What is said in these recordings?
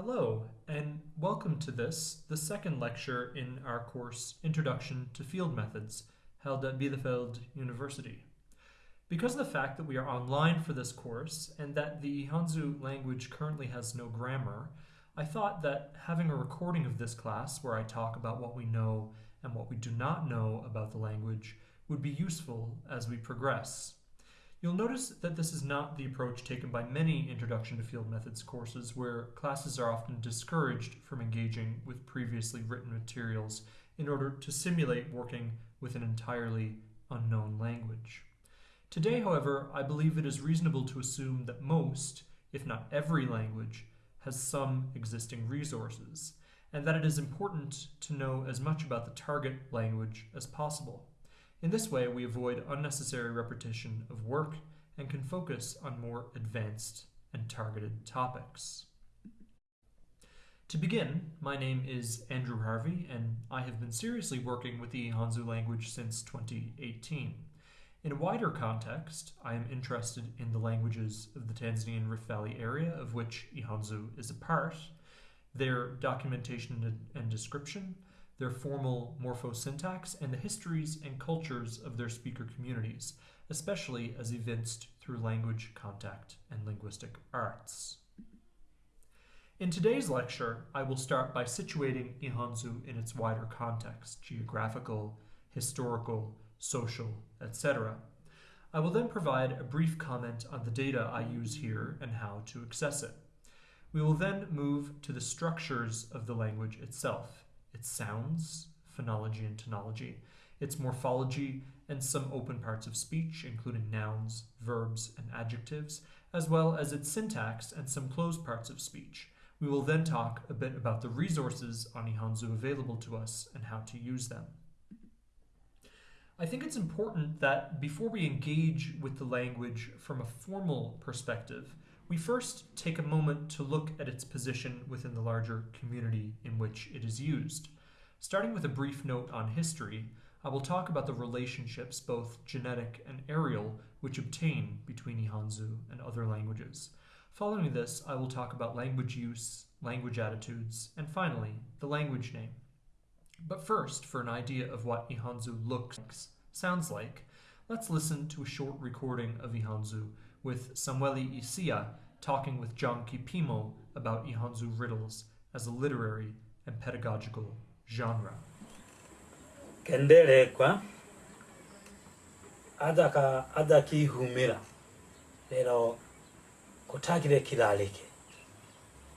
Hello, and welcome to this, the second lecture in our course Introduction to Field Methods, held at Bielefeld University. Because of the fact that we are online for this course and that the Ihanzu language currently has no grammar, I thought that having a recording of this class where I talk about what we know and what we do not know about the language would be useful as we progress. You'll notice that this is not the approach taken by many Introduction to Field Methods courses where classes are often discouraged from engaging with previously written materials in order to simulate working with an entirely unknown language. Today, however, I believe it is reasonable to assume that most, if not every language, has some existing resources, and that it is important to know as much about the target language as possible. In this way, we avoid unnecessary repetition of work and can focus on more advanced and targeted topics. To begin, my name is Andrew Harvey, and I have been seriously working with the Ihanzu language since 2018. In a wider context, I am interested in the languages of the Tanzanian Rift Valley area, of which Ihanzu is a part, their documentation and description, their formal morphosyntax, and the histories and cultures of their speaker communities, especially as evinced through language contact and linguistic arts. In today's lecture, I will start by situating Ihanzu in its wider context, geographical, historical, social, etc. I will then provide a brief comment on the data I use here and how to access it. We will then move to the structures of the language itself, its sounds, phonology and tonology, its morphology, and some open parts of speech, including nouns, verbs, and adjectives, as well as its syntax and some closed parts of speech. We will then talk a bit about the resources on Ihanzu available to us and how to use them. I think it's important that before we engage with the language from a formal perspective, we first take a moment to look at its position within the larger community in which it is used. Starting with a brief note on history, I will talk about the relationships, both genetic and areal, which obtain between Ihanzu and other languages. Following this, I will talk about language use, language attitudes, and finally, the language name. But first, for an idea of what Ihanzu looks, sounds like, let's listen to a short recording of Ihanzu with Samueli Isia talking with John Kipimo about Ihanzu riddles as a literary and pedagogical genre. kenderekwa adaka adakihumira. Lero kutakire kilalike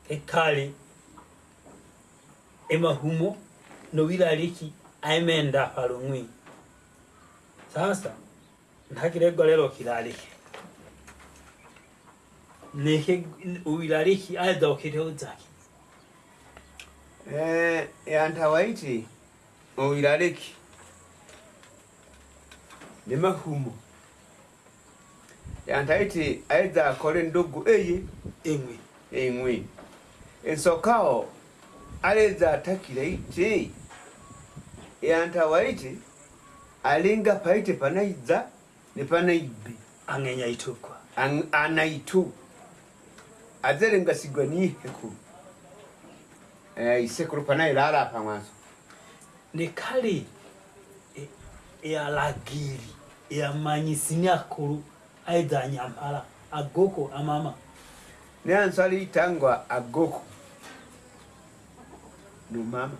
ekali emahumo nowilaliki aemenda palungwi sasa ntakiregwa lero kilalike neke uwilaliki aedokire zaki Eh, yantawaiti owilaleki ne mahumo yantaiti aidha akole ndugu eye engwe engwi ensokao aleza atakile iti? Yantawaiti alinga paite panaiza ne panaibi angenya itukwa. An, anaitu azere ngasigwa n'ihekuru eh, isekuru panayo rarapa mwanzo. Ni kale eyalagiri eyamanyisi nyakuru aidha nyampara agoko amama neyanso aliitangwa agoko numama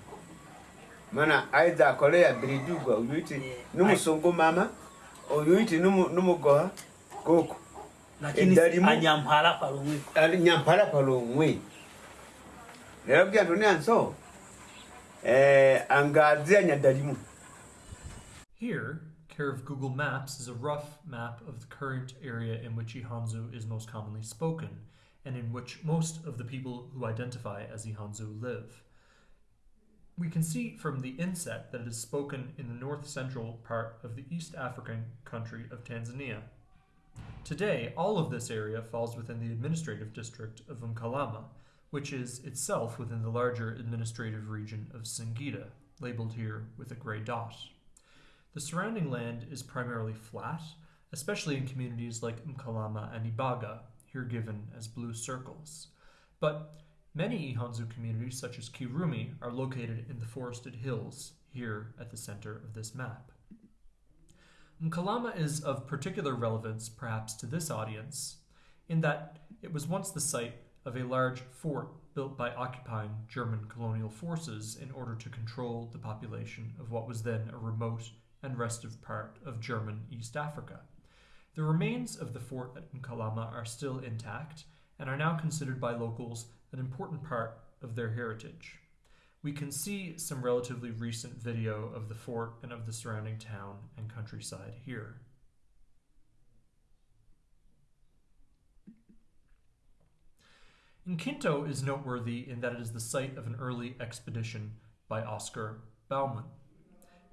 mana aidha akoleya birijugwa uyuiti numusongo mama. Uyuiti numugoha goko lakini Eddalimu- anyampala palumwi Ali nyampala lero byantu neanso eh, angazia nyadalimu Here, care of Google Maps is a rough map of the current area in which Ihanzu is most commonly spoken, and in which most of the people who identify as Ihanzu live. We can see from the inset that it is spoken in the north central part of the East African country of Tanzania. Today, all of this area falls within the administrative district of Mkalama, which is itself within the larger administrative region of Singida, labeled here with a gray dot. The surrounding land is primarily flat, especially in communities like Mkalama and Ibaga, here given as blue circles. But Many Ihanzu communities, such as Kirumi, are located in the forested hills here at the center of this map. Mkalama is of particular relevance, perhaps, to this audience, in that it was once the site of a large fort built by occupying German colonial forces in order to control the population of what was then a remote and restive part of German East Africa. The remains of the fort at Mkalama are still intact and are now considered by locals an important part of their heritage. We can see some relatively recent video of the fort and of the surrounding town and countryside here. Nkinto is noteworthy in that it is the site of an early expedition by Oscar Baumann,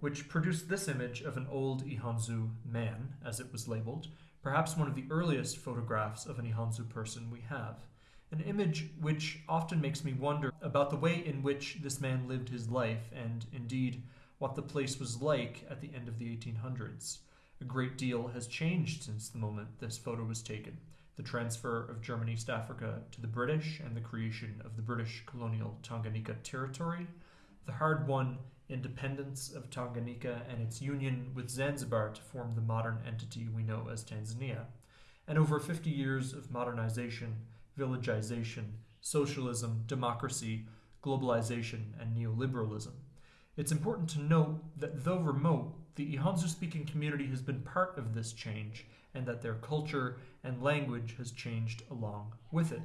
which produced this image of an old Ihanzu man, as it was labeled, perhaps one of the earliest photographs of an Ihanzu person we have. An image which often makes me wonder about the way in which this man lived his life, and indeed what the place was like at the end of the 1800s. A great deal has changed since the moment this photo was taken. The transfer of German East Africa to the British and the creation of the British colonial Tanganyika territory, the hard won independence of Tanganyika and its union with Zanzibar to form the modern entity we know as Tanzania, and over 50 years of modernization, villagization, socialism, democracy, globalization, and neoliberalism. It's important to note that though remote, the Ihanzu speaking community has been part of this change and that their culture and language has changed along with it.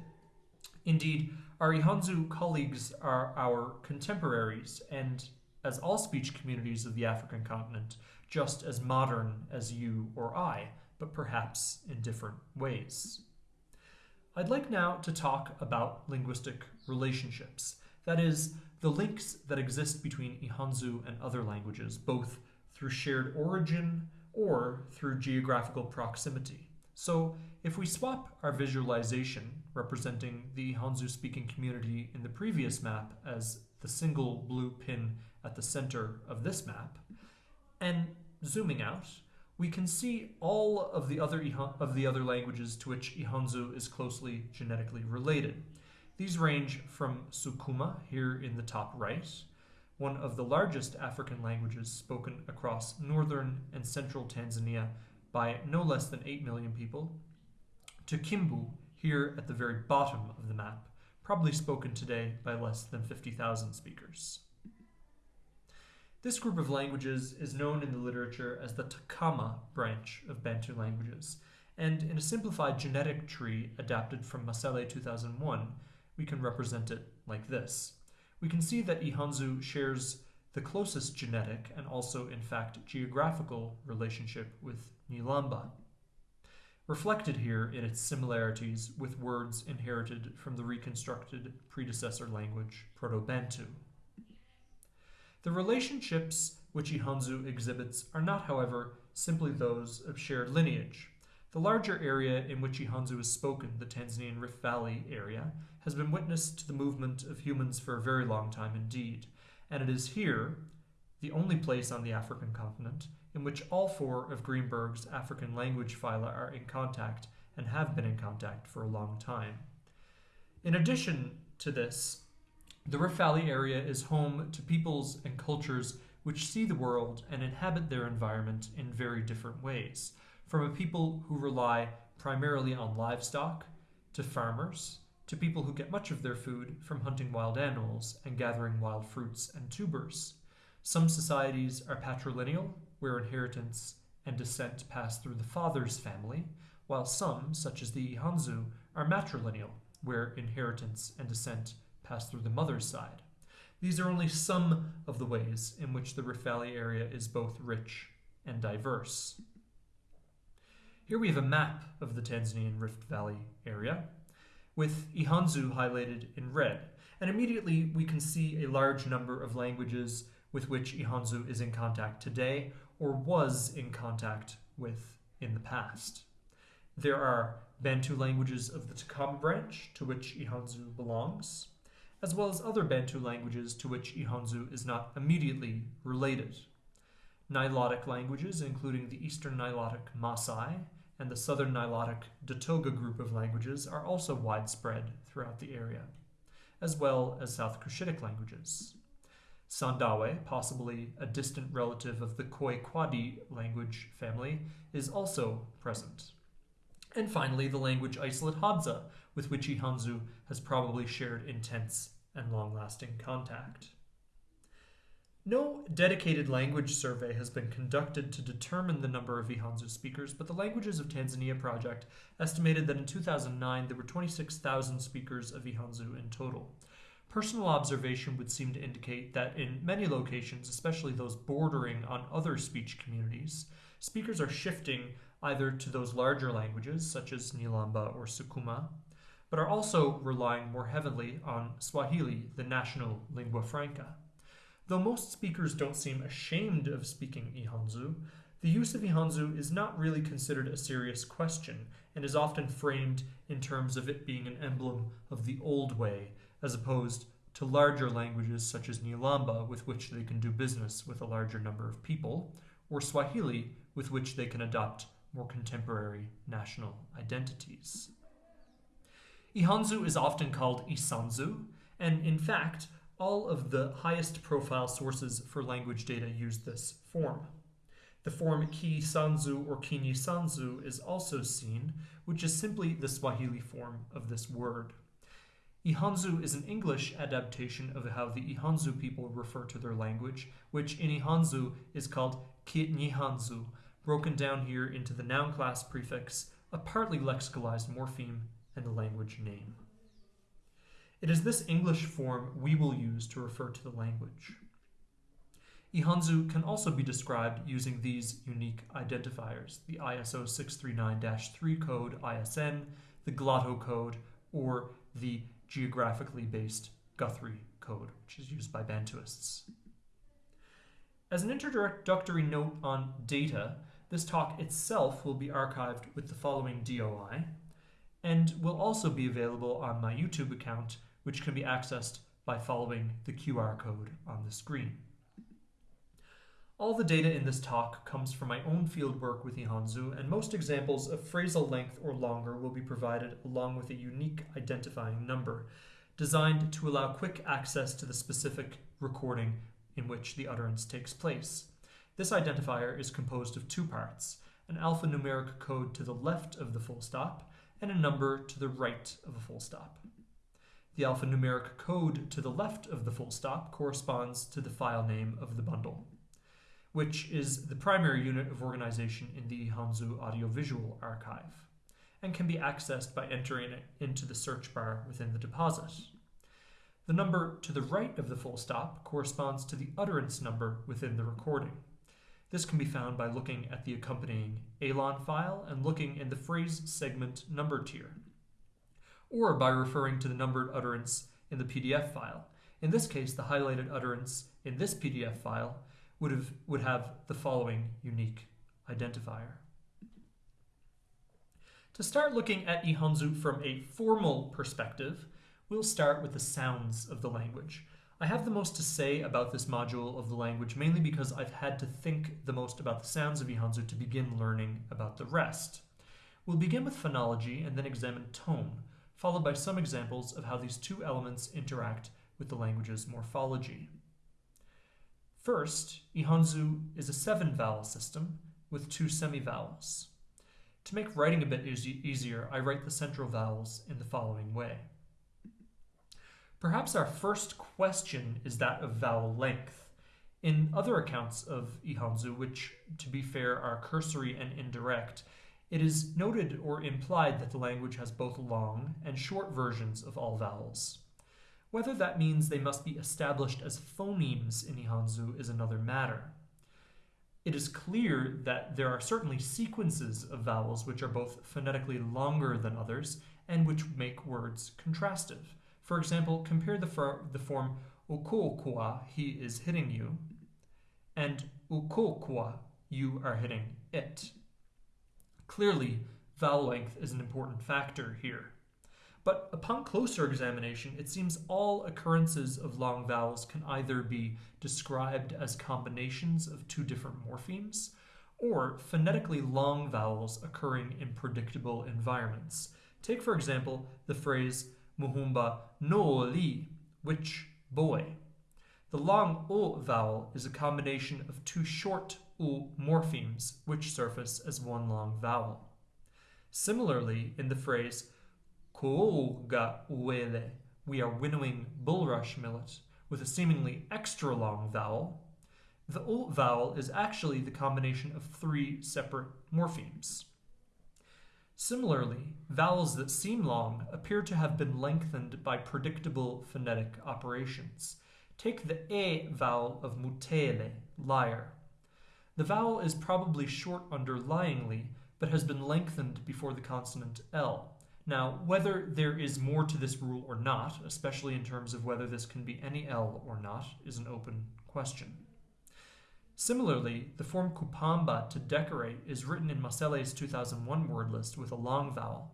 Indeed, our Ihanzu colleagues are our contemporaries and, as all speech communities of the African continent, just as modern as you or I, but perhaps in different ways. I'd like now to talk about linguistic relationships, that is, the links that exist between Ihanzu and other languages, both through shared origin or through geographical proximity. So, if we swap our visualization representing the Hanzu speaking community in the previous map as the single blue pin at the center of this map, and zooming out, we can see all of the other of the other languages to which Ihanzu is closely genetically related. These range from Sukuma here in the top right, one of the largest African languages spoken across northern and central Tanzania by no less than 8 million people, to Kimbu, here at the very bottom of the map, probably spoken today by less than 50,000 speakers. This group of languages is known in the literature as the Takama branch of Bantu languages, and in a simplified genetic tree adapted from Masele 2001, we can represent it like this. We can see that Ihanzu shares the closest genetic and also, in fact, geographical relationship with Nilamba reflected here in its similarities with words inherited from the reconstructed predecessor language Proto Bantu. The relationships which Ihanzu exhibits are not, however, simply those of shared lineage. The larger area in which Ihanzu is spoken, the Tanzanian Rift Valley area, has been witness to the movement of humans for a very long time indeed, and it is here, the only place on the African continent, in which all four of Greenberg's African language phyla are in contact and have been in contact for a long time. In addition to this, the Rift Valley area is home to peoples and cultures which see the world and inhabit their environment in very different ways, from a people who rely primarily on livestock, to farmers, to people who get much of their food from hunting wild animals and gathering wild fruits and tubers. Some societies are patrilineal where inheritance and descent pass through the father's family, while some, such as the Ihanzu, are matrilineal, where inheritance and descent pass through the mother's side. These are only some of the ways in which the Rift Valley area is both rich and diverse. Here we have a map of the Tanzanian Rift Valley area, with Ihanzu highlighted in red, and immediately we can see a large number of languages with which Ihanzu is in contact today or was in contact with in the past. There are Bantu languages of the Takama branch, to which Ihanzu belongs, as well as other Bantu languages to which Ihanzu is not immediately related. Nilotic languages, including the Eastern Nilotic Masai and the Southern Nilotic Datoga group of languages, are also widespread throughout the area. as well as South Cushitic languages. Sandawe, possibly a distant relative of the Khoi Kwadi language family, is also present. And finally, the language isolate Hadza, with which Ihanzu has probably shared intense and long lasting contact. No dedicated language survey has been conducted to determine the number of Ihanzu speakers, but the Languages of Tanzania project estimated that in 2009 there were 26,000 speakers of Ihanzu in total. Personal observation would seem to indicate that in many locations, especially those bordering on other speech communities, speakers are shifting either to those larger languages, such as Nilamba or Sukuma, but are also relying more heavily on Swahili, the national lingua franca. Though most speakers don't seem ashamed of speaking Ihanzu, the use of Ihanzu is not really considered a serious question and is often framed in terms of it being an emblem of the old way, as opposed to larger languages such as Nilamba, with which they can do business with a larger number of people, or Swahili, with which they can adopt more contemporary national identities. Ihanzu is often called Isanzu, and in fact, all of the highest profile sources for language data use this form. The form Ki Sanzu or Kini Sanzu is also seen, which is simply the Swahili form of this word. Ihanzu is an English adaptation of how the Ihanzu people refer to their language, which in Ihanzu is called Kinihanzu, broken down here into the noun class prefix, a partly lexicalized morpheme, and the language name. It is this English form we will use to refer to the language. Ihanzu can also be described using these unique identifiers the ISO 639 3 code ISN, the Glottocode, or the geographically based Guthrie code, which is used by Bantuists. As an introductory note on data, this talk itself will be archived with the following DOI and will also be available on my YouTube account which can be accessed by following the QR code on the screen. All the data in this talk comes from my own fieldwork with Ihanzu, and most examples of phrasal length or longer will be provided along with a unique identifying number, designed to allow quick access to the specific recording in which the utterance takes place. This identifier is composed of two parts an alphanumeric code to the left of the full stop and a number to the right of a full stop. The alphanumeric code to the left of the full stop corresponds to the file name of the bundle, which is the primary unit of organization in the Ihanzu Audiovisual Archive, and can be accessed by entering it into the search bar within the deposit. The number to the right of the full stop corresponds to the utterance number within the recording. This can be found by looking at the accompanying ELAN file and looking in the phrase segment number tier or by referring to the numbered utterance in the PDF file. In this case, the highlighted utterance in this PDF file would have, would have the following unique identifier. To start looking at Ihanzu from a formal perspective, we'll start with the sounds of the language. I have the most to say about this module of the language mainly because I've had to think the most about the sounds of Ihanzu to begin learning about the rest. We'll begin with phonology and then examine tone, followed by some examples of how these two elements interact with the language's morphology. First, Ihanzu is a seven vowel system with two semivowels. To make writing a bit easy easier, I write the central vowels in the following way. Perhaps our first question is that of vowel length. In other accounts of Ihanzu, which, to be fair, are cursory and indirect, it is noted or implied that the language has both long and short versions of all vowels. Whether that means they must be established as phonemes in Ihanzu is another matter. It is clear that there are certainly sequences of vowels which are both phonetically longer than others and which make words contrastive. For example, compare the, for, the form ukokwa, he is hitting you, and ukokwa, you are hitting it. Clearly, vowel length is an important factor here. But upon closer examination, it seems all occurrences of long vowels can either be described as combinations of two different morphemes, or phonetically long vowels occurring in predictable environments. Take, for example, the phrase muhumba no li, which boy. The long o vowel is a combination of two short u morphemes, which surface as one long vowel. Similarly, in the phrase Kooga uele, we are winnowing bulrush millet with a seemingly extra long vowel. The o vowel is actually the combination of three separate morphemes. Similarly, vowels that seem long appear to have been lengthened by predictable phonetic operations. Take the e vowel of mutele, liar. The vowel is probably short underlyingly, but has been lengthened before the consonant L. Now, whether there is more to this rule or not, especially in terms of whether this can be any L or not, is an open question. Similarly, the form kupamba to decorate is written in Masele's 2001 word list with a long vowel,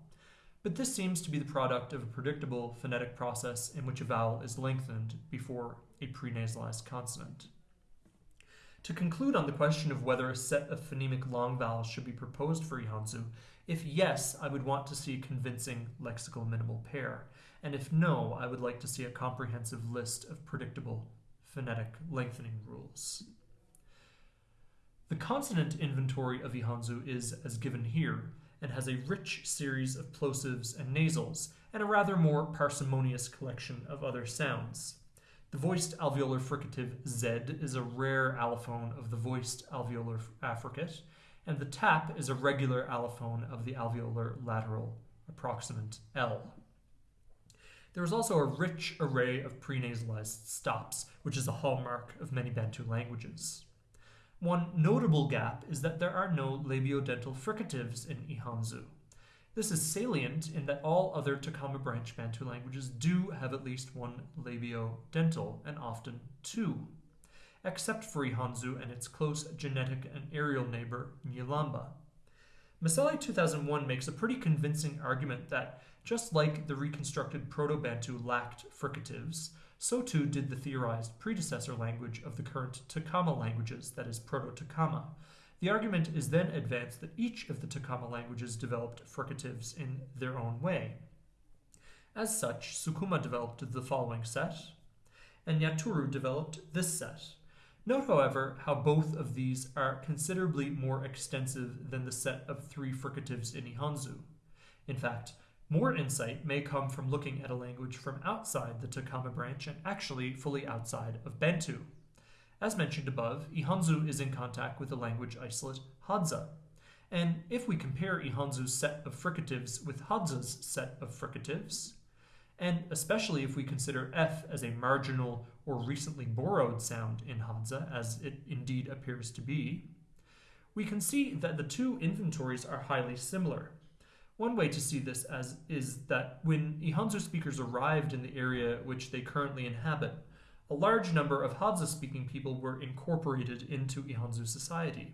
but this seems to be the product of a predictable phonetic process in which a vowel is lengthened before a prenasalized consonant. To conclude on the question of whether a set of phonemic long vowels should be proposed for Ihanzu, if yes, I would want to see a convincing lexical minimal pair, and if no, I would like to see a comprehensive list of predictable phonetic lengthening rules. The consonant inventory of Ihanzu is as given here, and has a rich series of plosives and nasals, and a rather more parsimonious collection of other sounds. The voiced alveolar fricative Z is a rare allophone of the voiced alveolar affricate, and the tap is a regular allophone of the alveolar lateral approximant L. There is also a rich array of prenasalized stops, which is a hallmark of many Bantu languages. One notable gap is that there are no labiodental fricatives in Ihanzu. This is salient in that all other Takama branch Bantu languages do have at least one labiodental, and often two, except for Ihanzu and its close genetic and areal neighbor, Nyilamba. Masele 2001 makes a pretty convincing argument that, just like the reconstructed Proto Bantu lacked fricatives, so too did the theorized predecessor language of the current Takama languages, that is, Proto Takama, the argument is then advanced that each of the Takama languages developed fricatives in their own way. As such, Sukuma developed the following set, and Nyaturu developed this set. Note, however, how both of these are considerably more extensive than the set of three fricatives in Ihanzu. In fact, more insight may come from looking at a language from outside the Takama branch and actually fully outside of Bantu. As mentioned above, Ihanzu is in contact with the language isolate Hadza. And if we compare Ihanzu's set of fricatives with Hadza's set of fricatives, and especially if we consider F as a marginal or recently borrowed sound in Hadza, as it indeed appears to be, we can see that the two inventories are highly similar. One way to see this as is that when Ihanzu speakers arrived in the area which they currently inhabit, a large number of Hadza speaking people were incorporated into Ihanzu society.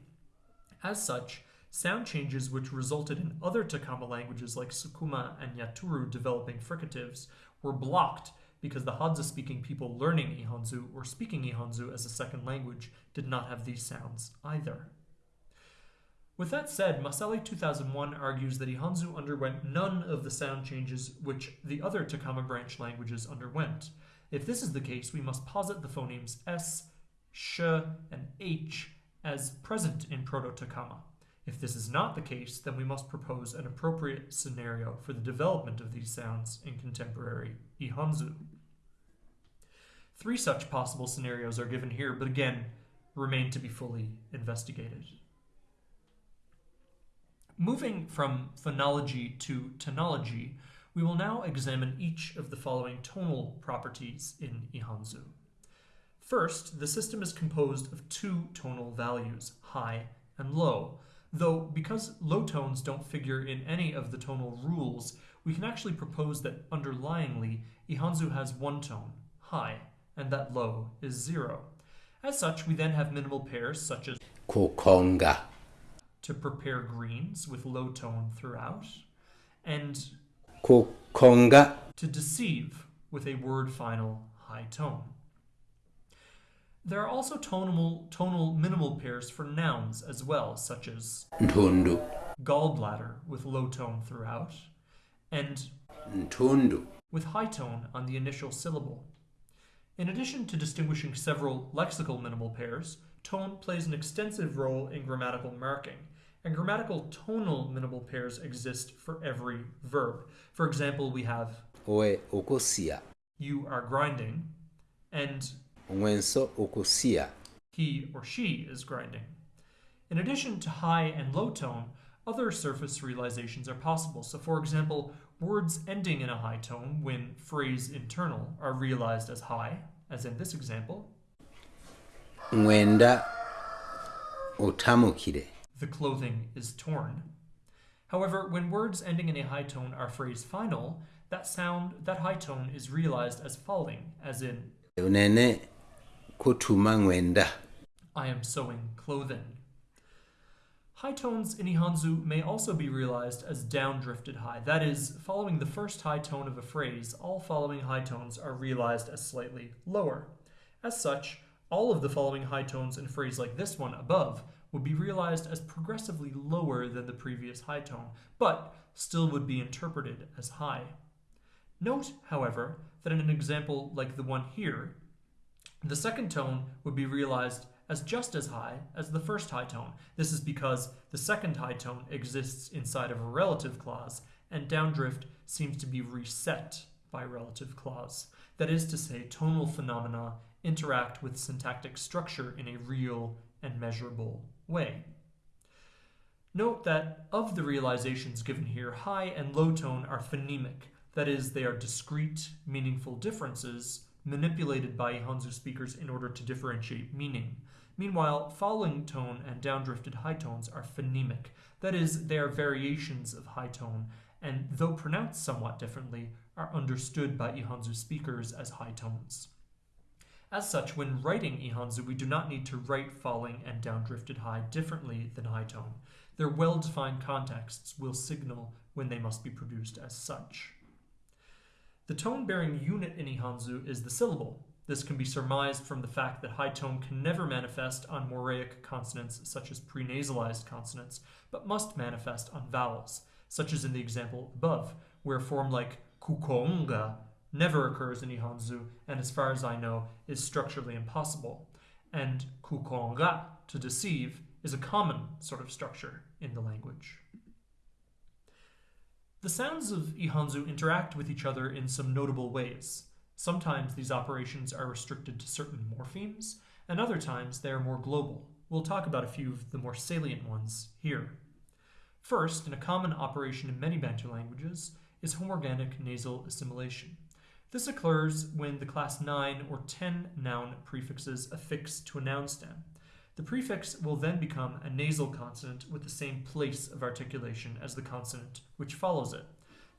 As such, sound changes which resulted in other Takama languages like Sukuma and Nyaturu developing fricatives were blocked because the Hadza speaking people learning Ihanzu or speaking Ihanzu as a second language did not have these sounds either. With that said, Masele 2001 argues that Ihanzu underwent none of the sound changes which the other Takama branch languages underwent, if this is the case, we must posit the phonemes S, Sh, and H as present in Proto-Takama. If this is not the case, then we must propose an appropriate scenario for the development of these sounds in contemporary Ihanzu. Three such possible scenarios are given here, but again, remain to be fully investigated. Moving from phonology to tonology, we will now examine each of the following tonal properties in Ihanzu. First, the system is composed of two tonal values, high and low, though because low tones don't figure in any of the tonal rules, we can actually propose that underlyingly, Ihanzu has one tone, high, and that low is zero. As such, we then have minimal pairs such as kukonga, to prepare greens with low tone throughout, and to deceive with a word final high tone. There are also tonal, tonal minimal pairs for nouns as well, such as ntundu, gallbladder with low tone throughout, and ntundu, with high tone on the initial syllable. In addition to distinguishing several lexical minimal pairs, tone plays an extensive role in grammatical marking, and grammatical tonal minimal pairs exist for every verb. For example, we have owe okosia you are grinding and ong'wenso okosia he or she is grinding. In addition to high and low tone, other surface realizations are possible. So, for example, words ending in a high tone when phrase internal are realized as high, as in this example. ng'wenda otamukire the clothing is torn. However, when words ending in a high tone are phrase final, that sound, that high tone is realized as falling, as in, unene kutuma ng'wenda I am sewing clothing. High tones in Ihanzu may also be realized as down-drifted high. That is, following the first high tone of a phrase, all following high tones are realized as slightly lower. As such, all of the following high tones in a phrase like this one above would be realized as progressively lower than the previous high tone, but still would be interpreted as high. Note, however, that in an example like the one here, the second tone would be realized as just as high as the first high tone. This is because the second high tone exists inside of a relative clause, and downdrift seems to be reset by relative clause. That is to say, tonal phenomena interact with syntactic structure in a real and measurable way. Note that of the realizations given here, high and low tone are phonemic, that is, they are discrete, meaningful differences manipulated by Ihanzu speakers in order to differentiate meaning. Meanwhile, falling tone and downdrifted high tones are phonemic, that is, they are variations of high tone, and though pronounced somewhat differently, are understood by Ihanzu speakers as high tones. As such, when writing Ihanzu, we do not need to write falling and downdrifted high differently than high tone. Their well-defined contexts will signal when they must be produced as such. The tone-bearing unit in Ihanzu is the syllable. This can be surmised from the fact that high tone can never manifest on Moraic consonants such as prenasalized consonants, but must manifest on vowels, such as in the example above, where a form like kukonga never occurs in Ihanzu, and as far as I know, is structurally impossible. And kukonga, to deceive, is a common sort of structure in the language. The sounds of Ihanzu interact with each other in some notable ways. Sometimes these operations are restricted to certain morphemes, and other times they are more global. We'll talk about a few of the more salient ones here. First, and a common operation in many Bantu languages, is homorganic nasal assimilation. This occurs when the class 9 or 10 noun prefixes affix to a noun stem. The prefix will then become a nasal consonant with the same place of articulation as the consonant which follows it.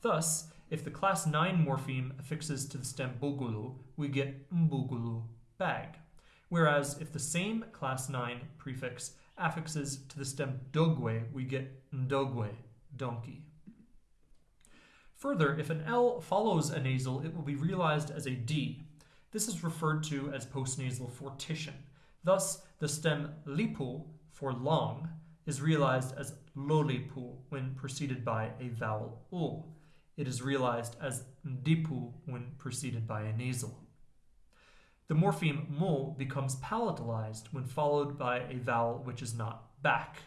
Thus, if the class 9 morpheme affixes to the stem bugulu, we get mbugulu, bag. Whereas if the same class 9 prefix affixes to the stem dogwe, we get ndogwe, donkey. Further, if an L follows a nasal, it will be realized as a D. This is referred to as postnasal fortition. Thus, the stem lipu, for long, is realized as lolipu when preceded by a vowel u. It is realized as dipu when preceded by a nasal. The morpheme mo becomes palatalized when followed by a vowel which is not back.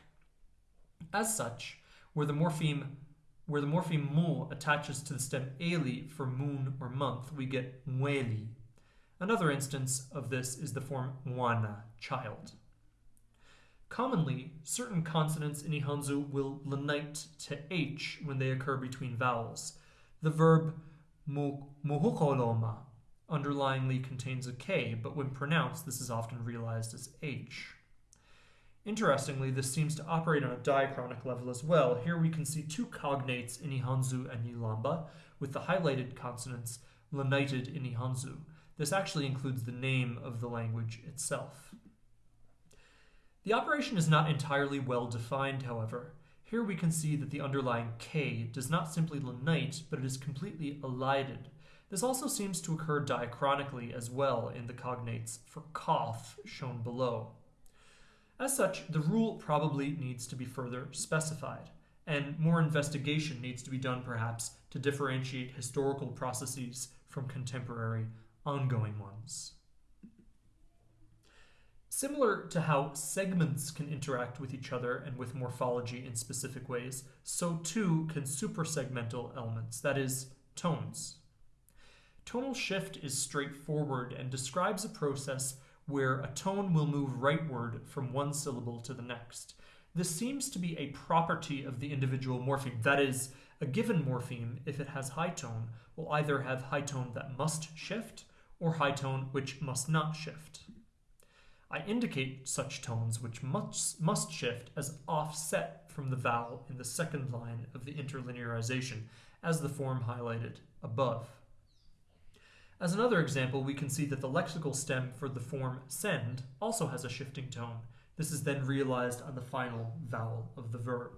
As such, where the morpheme where the morpheme mo attaches to the stem eli for moon or month, we get mueli. Another instance of this is the form mwana, child. Commonly, certain consonants in Ihanzu will lenite to h when they occur between vowels. The verb muhukoloma underlyingly contains a k, but when pronounced, this is often realized as h. Interestingly, this seems to operate on a diachronic level as well. Here we can see two cognates in Ihanzu and Nyilamba, with the highlighted consonants lenited in Ihanzu. This actually includes the name of the language itself. The operation is not entirely well defined, however. Here we can see that the underlying K does not simply lenite, but it is completely elided. This also seems to occur diachronically as well in the cognates for cough shown below. As such, the rule probably needs to be further specified, and more investigation needs to be done perhaps to differentiate historical processes from contemporary, ongoing ones. Similar to how segments can interact with each other and with morphology in specific ways, so too can supersegmental elements, that is, tones. Tonal shift is straightforward and describes a process where a tone will move rightward from one syllable to the next. This seems to be a property of the individual morpheme, that is, a given morpheme, if it has high tone, will either have high tone that must shift or high tone which must not shift. I indicate such tones which must, must shift as offset from the vowel in the second line of the interlinearization, as the form highlighted above. As another example, we can see that the lexical stem for the form send also has a shifting tone. This is then realized on the final vowel of the verb.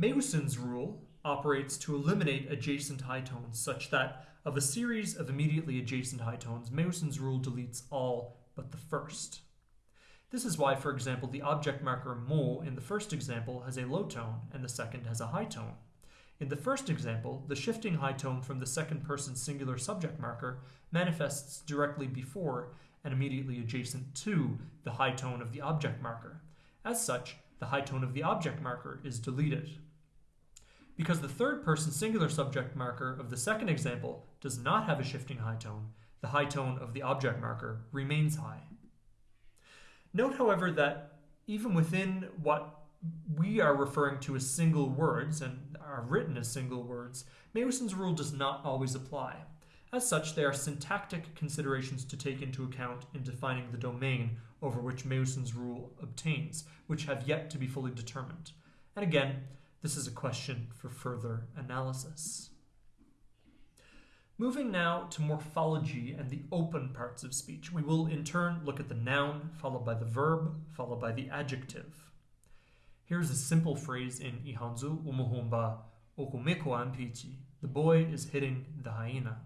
Meussen's rule operates to eliminate adjacent high tones such that of a series of immediately adjacent high tones, Meussen's rule deletes all but the first. This is why, for example, the object marker mo in the first example has a low tone and the second has a high tone. In the first example, the shifting high tone from the second person singular subject marker manifests directly before and immediately adjacent to the high tone of the object marker. As such, the high tone of the object marker is deleted. Because the third person singular subject marker of the second example does not have a shifting high tone, the high tone of the object marker remains high. Note, however, that even within what we are referring to as single words and are written as single words, Meussen's rule does not always apply. As such, there are syntactic considerations to take into account in defining the domain over which Meussen's rule obtains, which have yet to be fully determined. And again, this is a question for further analysis. Moving now to morphology and the open parts of speech, we will in turn look at the noun, followed by the verb, followed by the adjective. Here's a simple phrase in Ihanzu umuhumba okumeko ampichi. The boy is hitting the hyena.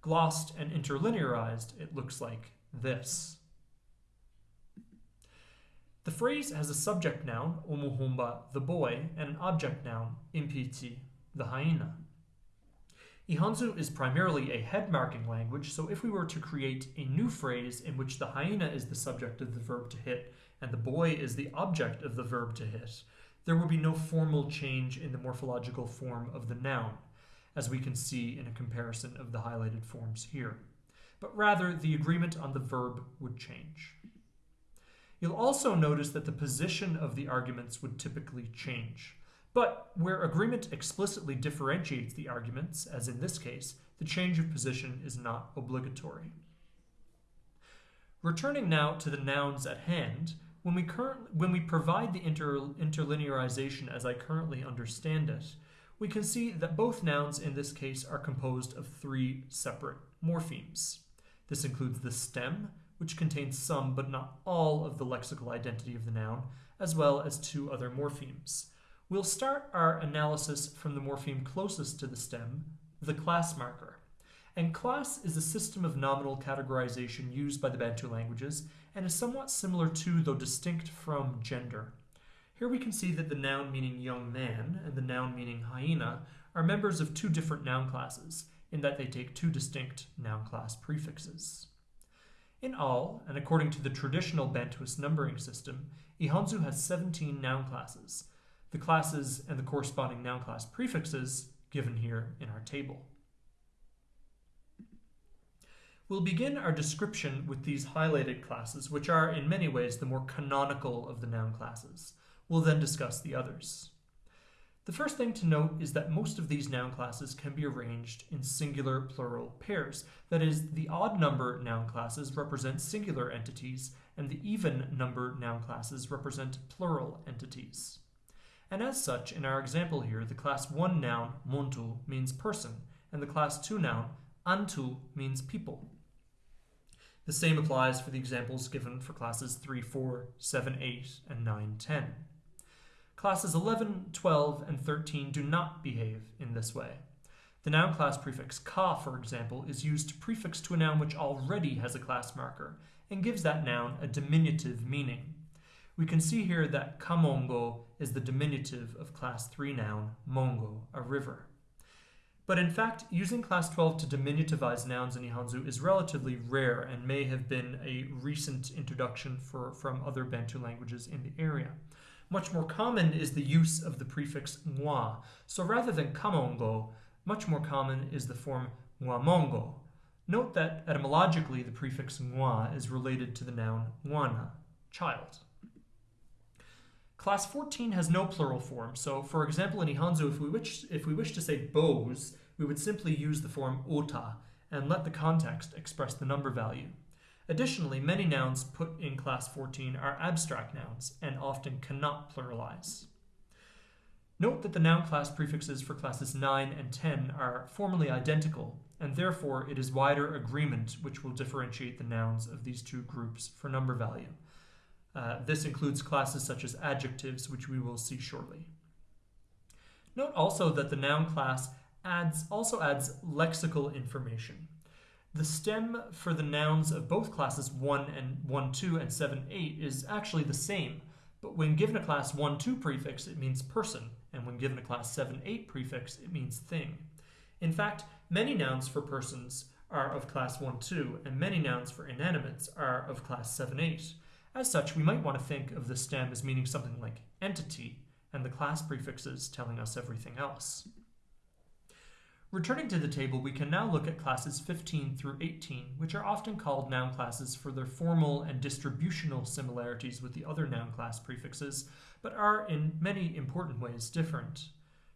Glossed and interlinearized, it looks like this. The phrase has a subject noun, umuhumba, the boy, and an object noun, impiti, the hyena. Ihanzu is primarily a head marking language, so if we were to create a new phrase in which the hyena is the subject of the verb to hit and the boy is the object of the verb to hit, there would be no formal change in the morphological form of the noun, as we can see in a comparison of the highlighted forms here. But rather, the agreement on the verb would change. You'll also notice that the position of the arguments would typically change. But where agreement explicitly differentiates the arguments, as in this case, the change of position is not obligatory. Returning now to the nouns at hand, when we, when we provide the inter, interlinearization as I currently understand it, we can see that both nouns in this case are composed of three separate morphemes. This includes the stem, which contains some but not all of the lexical identity of the noun, as well as two other morphemes. We'll start our analysis from the morpheme closest to the stem, the class marker. And class is a system of nominal categorization used by the Bantu languages and is somewhat similar to, though distinct from, gender. Here we can see that the noun meaning young man and the noun meaning hyena are members of two different noun classes, in that they take two distinct noun class prefixes. In all, and according to the traditional Bantuist numbering system, Ihanzu has 17 noun classes, the classes and the corresponding noun class prefixes given here in our table. We'll begin our description with these highlighted classes, which are in many ways the more canonical of the noun classes. We'll then discuss the others. The first thing to note is that most of these noun classes can be arranged in singular plural pairs. That is, the odd number noun classes represent singular entities, and the even number noun classes represent plural entities. And as such, in our example here, the class 1 noun, montu, means person, and the class 2 noun, antu, means people. The same applies for the examples given for classes 3, 4, 7, 8, and 9, 10. Classes 11, 12, and 13 do not behave in this way. The noun class prefix ka, for example, is used to prefix to a noun which already has a class marker and gives that noun a diminutive meaning. we can see here that kamongo is the diminutive of class 3 noun mongo, a river. But in fact, using class 12 to diminutivize nouns in Ihanzu is relatively rare and may have been a recent introduction for, from other Bantu languages in the area. Much more common is the use of the prefix ngwa. So rather than kamongo, much more common is the form ngwamongo. Note that etymologically the prefix ngwa is related to the noun ngwana, child. Class 14 has no plural form, so for example in Ihanzu, if we wish, if we wish to say bows, we would simply use the form ota and let the context express the number value. Additionally, many nouns put in class 14 are abstract nouns and often cannot pluralize. Note that the noun class prefixes for classes 9 and 10 are formally identical, and therefore it is wider agreement which will differentiate the nouns of these two groups for number value. Uh, this includes classes such as adjectives, which we will see shortly. Note also that the noun class adds also adds lexical information. The stem for the nouns of both classes 1 and 1 2 and 7 8 is actually the same, but when given a class 1 2 prefix, it means person, and when given a class 7 8 prefix, it means thing. In fact, many nouns for persons are of class 1 2, and many nouns for inanimates are of class 7 8. As such, we might want to think of the stem as meaning something like entity, and the class prefixes telling us everything else. Returning to the table, we can now look at classes 15 through 18, which are often called noun classes for their formal and distributional similarities with the other noun class prefixes, but are in many important ways different.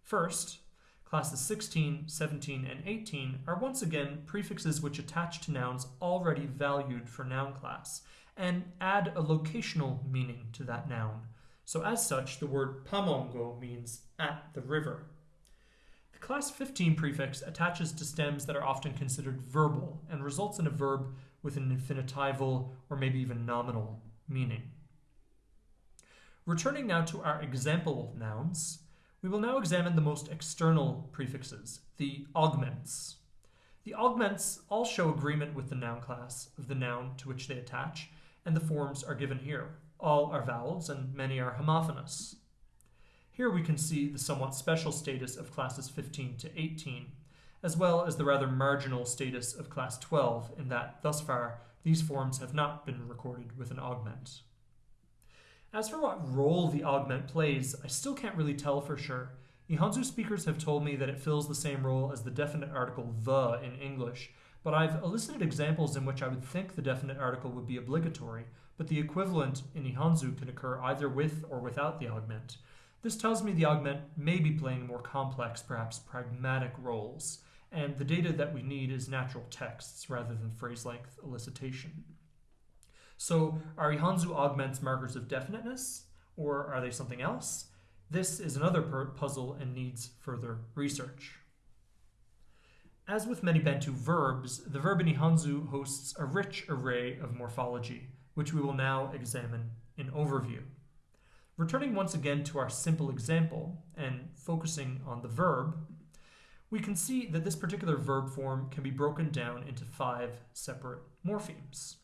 First, classes 16, 17, and 18 are once again prefixes which attach to nouns already valued for noun class and add a locational meaning to that noun. So, as such, the word pamongo means at the river. The class 15 prefix attaches to stems that are often considered verbal and results in a verb with an infinitival or maybe even nominal meaning. Returning now to our example nouns, we will now examine the most external prefixes, the augments. The augments all show agreement with the noun class of the noun to which they attach, and the forms are given here. All are vowels and many are homophonous. Here we can see the somewhat special status of classes 15 to 18, as well as the rather marginal status of class 12 in that, thus far, these forms have not been recorded with an augment. As for what role the augment plays, I still can't really tell for sure. Ihanzu speakers have told me that it fills the same role as the definite article the in English, but I've elicited examples in which I would think the definite article would be obligatory, but the equivalent in Ihanzu can occur either with or without the augment. This tells me the augment may be playing more complex, perhaps pragmatic roles, and the data that we need is natural texts rather than phrase length elicitation. So, are Ihanzu augments markers of definiteness, or are they something else? This is another puzzle and needs further research. As with many Bantu verbs, the verb in Ihanzu hosts a rich array of morphology, which we will now examine in overview. Returning once again to our simple example and focusing on the verb, we can see that this particular verb form can be broken down into five separate morphemes.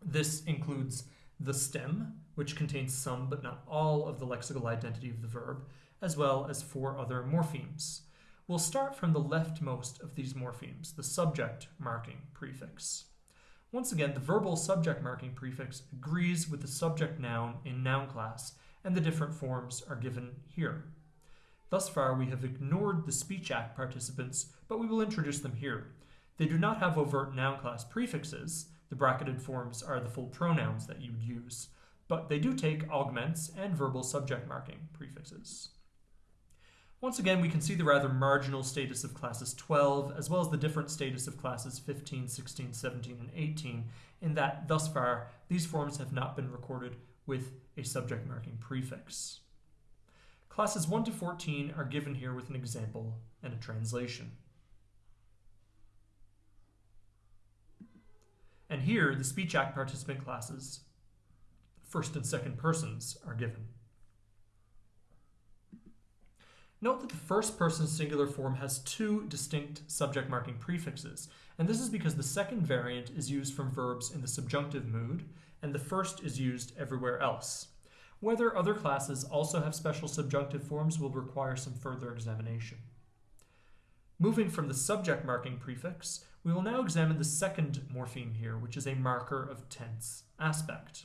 This includes the stem, which contains some but not all of the lexical identity of the verb, as well as four other morphemes. We'll start from the leftmost of these morphemes, the subject marking prefix. Once again, the verbal subject marking prefix agrees with the subject noun in noun class and the different forms are given here. Thus far, we have ignored the Speech Act participants, but we will introduce them here. They do not have overt noun class prefixes, the bracketed forms are the full pronouns that you would use, but they do take augments and verbal subject marking prefixes. Once again, we can see the rather marginal status of classes 12, as well as the different status of classes 15, 16, 17, and 18, in that, thus far, these forms have not been recorded with a subject marking prefix. Classes 1 to 14 are given here with an example and a translation. And here, the Speech Act participant classes, first and second persons, are given. Note that the first person singular form has two distinct subject marking prefixes, and this is because the second variant is used from verbs in the subjunctive mood, and the first is used everywhere else. Whether other classes also have special subjunctive forms will require some further examination. Moving from the subject marking prefix, we will now examine the second morpheme here, which is a marker of tense aspect.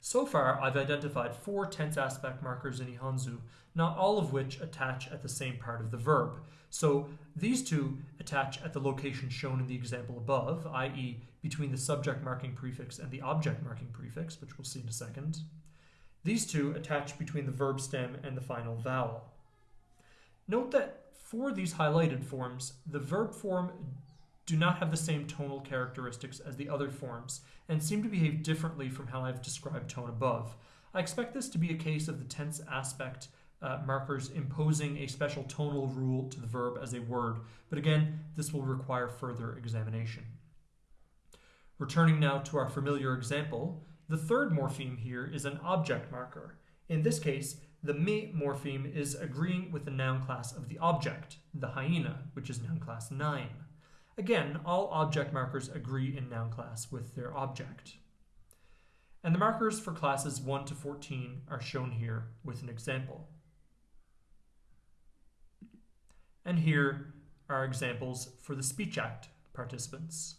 So far, I've identified four tense aspect markers in Ihanzu, not all of which attach at the same part of the verb. So these two attach at the location shown in the example above, i.e. between the subject marking prefix and the object marking prefix, which we'll see in a second. These two attach between the verb stem and the final vowel. Note that for these highlighted forms, the verb form do not have the same tonal characteristics as the other forms and seem to behave differently from how I've described tone above. I expect this to be a case of the tense aspect uh, markers imposing a special tonal rule to the verb as a word, but again, this will require further examination. Returning now to our familiar example, the third morpheme here is an object marker. In this case, the me morpheme is agreeing with the noun class of the object, the hyena, which is noun class 9. Again, all object markers agree in noun class with their object. And the markers for classes 1 to 14 are shown here with an example. And here are examples for the Speech Act participants.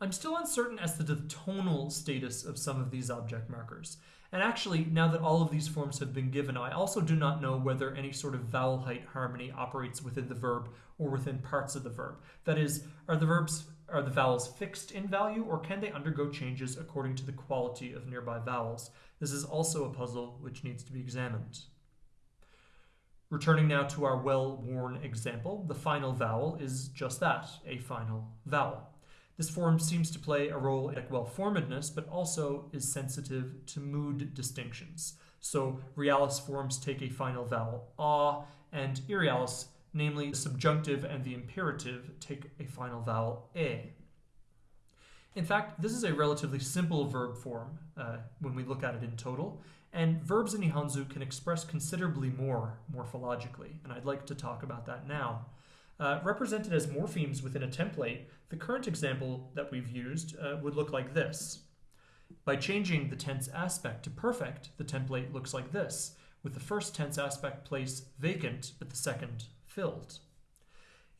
I'm still uncertain as to the tonal status of some of these object markers. And actually, now that all of these forms have been given, I also do not know whether any sort of vowel height harmony operates within the verb or within parts of the verb. That is, are the verbs are the vowels fixed in value or can they undergo changes according to the quality of nearby vowels? This is also a puzzle which needs to be examined. Returning now to our well-worn example, the final vowel is just that, a final vowel. This form seems to play a role in well-formedness, but also is sensitive to mood distinctions. So realis forms take a final vowel ah, and irrealis, namely the subjunctive and the imperative, take a final vowel e. In fact, this is a relatively simple verb form uh, when we look at it in total, and verbs in Ihanzu can express considerably more morphologically, and I'd like to talk about that now. Uh, represented as morphemes within a template, the current example that we've used uh, would look like this. By changing the tense aspect to perfect, the template looks like this, with the first tense aspect place vacant, but the second filled.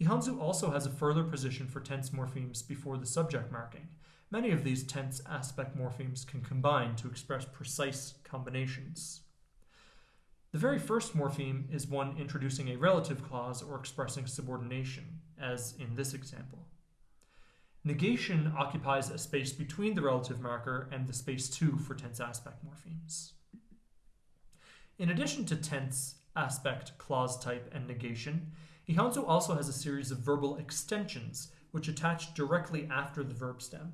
Ihanzu also has a further position for tense morphemes before the subject marking. Many of these tense aspect morphemes can combine to express precise combinations. The very first morpheme is one introducing a relative clause or expressing subordination, as in this example. Negation occupies a space between the relative marker and the space 2 for tense aspect morphemes. In addition to tense, aspect, clause type, and negation, Ihanzu also has a series of verbal extensions which attach directly after the verb stem.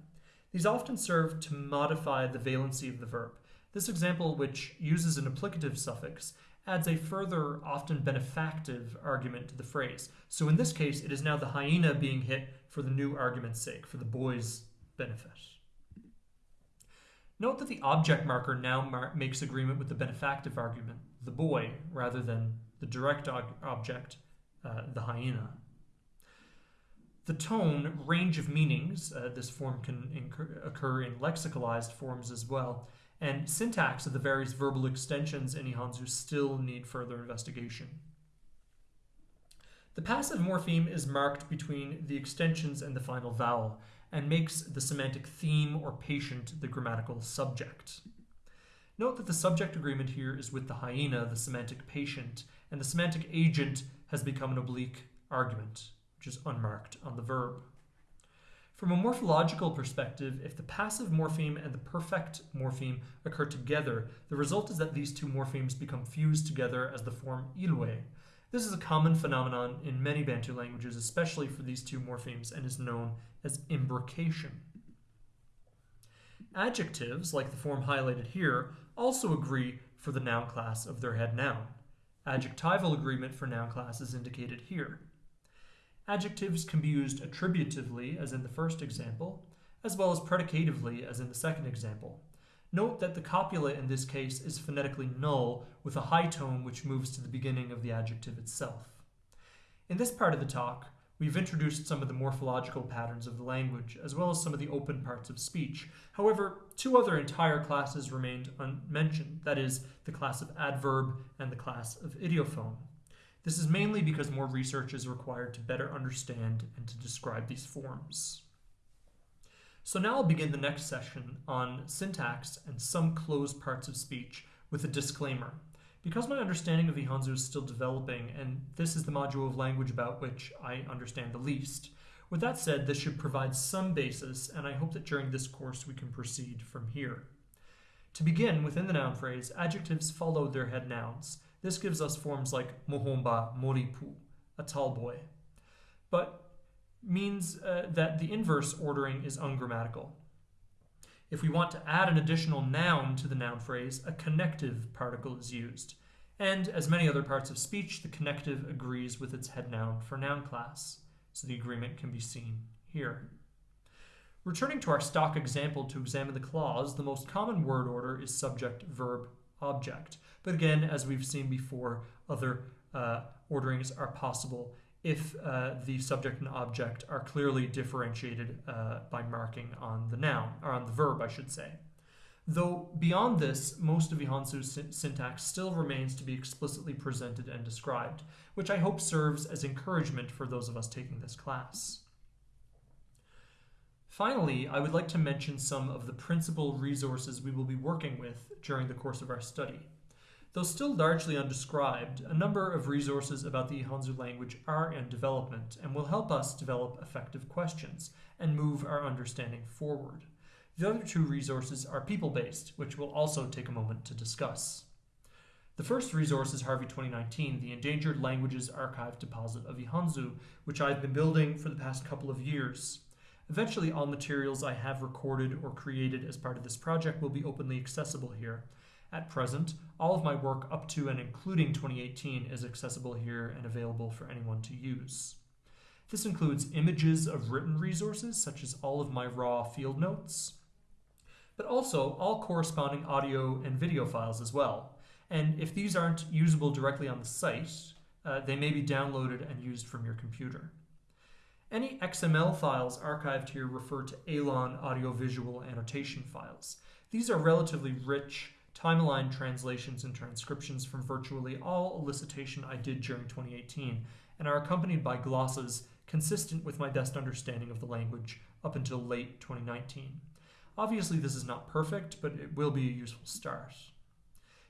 These often serve to modify the valency of the verb. This example, which uses an applicative suffix, adds a further, often benefactive argument to the phrase. So in this case, it is now the hyena being hit for the new argument's sake, for the boy's benefit. Note that the object marker now mar makes agreement with the benefactive argument, the boy, rather than the direct object, uh, the hyena. The tone, range of meanings, uh, this form can occur in lexicalized forms as well, and syntax of the various verbal extensions in Ihanzu still need further investigation. The passive morpheme is marked between the extensions and the final vowel, and makes the semantic theme or patient the grammatical subject. Note that the subject agreement here is with the hyena, the semantic patient, and the semantic agent has become an oblique argument, which is unmarked on the verb. From a morphological perspective, if the passive morpheme and the perfect morpheme occur together, the result is that these two morphemes become fused together as the form ilwe. This is a common phenomenon in many Bantu languages, especially for these two morphemes, and is known as imbrication. Adjectives, like the form highlighted here, also agree for the noun class of their head noun. Adjectival agreement for noun class is indicated here. Adjectives can be used attributively, as in the first example, as well as predicatively, as in the second example. Note that the copula in this case is phonetically null, with a high tone which moves to the beginning of the adjective itself. In this part of the talk, We've introduced some of the morphological patterns of the language, as well as some of the open parts of speech. However, two other entire classes remained unmentioned that is, the class of adverb and the class of ideophone. This is mainly because more research is required to better understand and to describe these forms. So now I'll begin the next session on syntax and some closed parts of speech with a disclaimer. Because my understanding of Ihanzu is still developing, and this is the module of language about which I understand the least, with that said, this should provide some basis, and I hope that during this course we can proceed from here. To begin, within the noun phrase, adjectives follow their head nouns. This gives us forms like mohomba, moripu, a tall boy. But means uh, that the inverse ordering is ungrammatical. If we want to add an additional noun to the noun phrase, a connective particle is used. And as many other parts of speech, the connective agrees with its head noun for noun class. So the agreement can be seen here. Returning to our stock example to examine the clause, the most common word order is subject, verb, object. But again, as we've seen before, other uh, orderings are possible if uh, the subject and object are clearly differentiated uh, by marking on the noun, or on the verb, I should say. Though beyond this, most of Ihanzu's syntax still remains to be explicitly presented and described, which I hope serves as encouragement for those of us taking this class. Finally, I would like to mention some of the principal resources we will be working with during the course of our study. Though still largely undescribed, a number of resources about the Ihanzu language are in development and will help us develop effective questions and move our understanding forward. The other two resources are people based, which we'll also take a moment to discuss. The first resource is Harvey 2019, the Endangered Languages Archive Deposit of Ihanzu, which I've been building for the past couple of years. Eventually, all materials I have recorded or created as part of this project will be openly accessible here. At present, all of my work up to and including 2018 is accessible here and available for anyone to use. This includes images of written resources, such as all of my raw field notes, but also all corresponding audio and video files as well. And if these aren't usable directly on the site, uh, they may be downloaded and used from your computer. Any XML files archived here refer to ELAN audiovisual annotation files. These are relatively rich time-aligned translations and transcriptions from virtually all elicitation I did during 2018 and are accompanied by glosses consistent with my best understanding of the language up until late 2019. Obviously, this is not perfect, but it will be a useful start.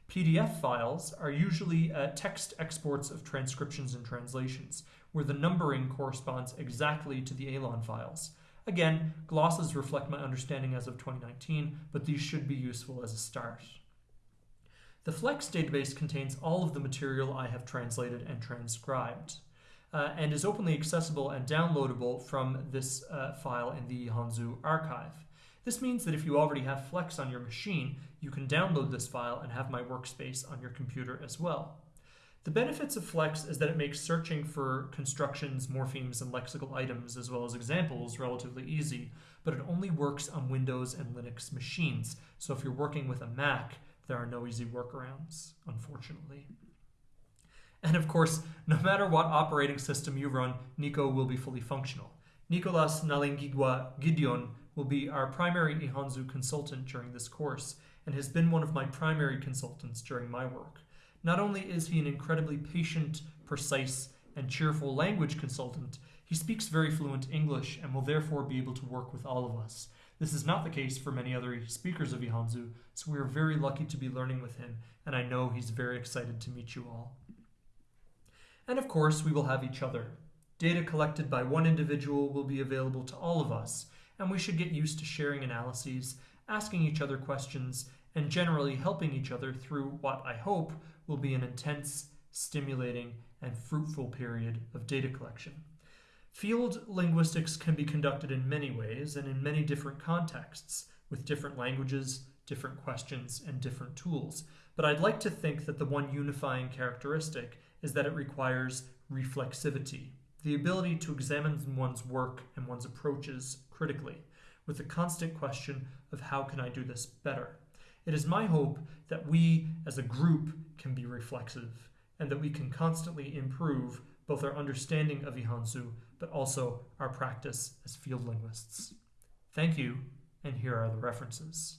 PDF files are usually uh, text exports of transcriptions and translations, where the numbering corresponds exactly to the ELAN files. Again, glosses reflect my understanding as of 2019, but these should be useful as a start. The Flex database contains all of the material I have translated and transcribed, uh, and is openly accessible and downloadable from this uh, file in the Ihanzu archive. This means that if you already have Flex on your machine, you can download this file and have my workspace on your computer as well. The benefits of Flex is that it makes searching for constructions, morphemes, and lexical items, as well as examples, relatively easy, but it only works on Windows and Linux machines. So if you're working with a Mac, there are no easy workarounds, unfortunately. And of course, no matter what operating system you run, Nico will be fully functional. Nicolas Nalingigwa Gideon will be our primary Ihanzu consultant during this course and has been one of my primary consultants during my work. Not only is he an incredibly patient, precise, and cheerful language consultant, he speaks very fluent English and will therefore be able to work with all of us. This is not the case for many other speakers of Ihanzu, so we are very lucky to be learning with him, and I know he's very excited to meet you all. And of course, we will have each other. Data collected by one individual will be available to all of us, and we should get used to sharing analyses, asking each other questions, and generally helping each other through what I hope will be an intense, stimulating, and fruitful period of data collection. Field linguistics can be conducted in many ways and in many different contexts, with different languages, different questions, and different tools. But I'd like to think that the one unifying characteristic is that it requires reflexivity, the ability to examine one's work and one's approaches critically, with the constant question of how can I do this better? It is my hope that we as a group can be reflexive and that we can constantly improve both our understanding of Ihanzu, but also our practice as field linguists. Thank you, and here are the references.